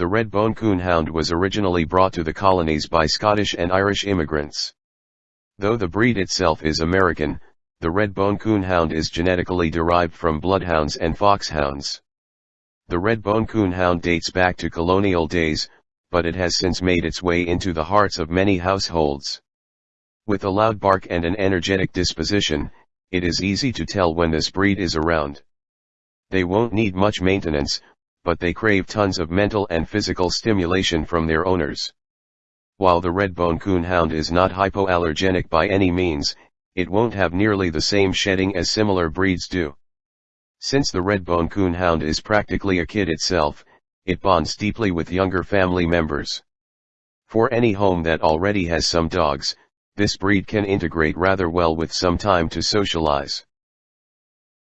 The red bone coonhound was originally brought to the colonies by Scottish and Irish immigrants. Though the breed itself is American, the red bone coonhound is genetically derived from bloodhounds and foxhounds. The red bone coonhound dates back to colonial days, but it has since made its way into the hearts of many households. With a loud bark and an energetic disposition, it is easy to tell when this breed is around. They won't need much maintenance, but they crave tons of mental and physical stimulation from their owners. While the red-bone coonhound is not hypoallergenic by any means, it won't have nearly the same shedding as similar breeds do. Since the red-bone coonhound is practically a kid itself, it bonds deeply with younger family members. For any home that already has some dogs, this breed can integrate rather well with some time to socialize.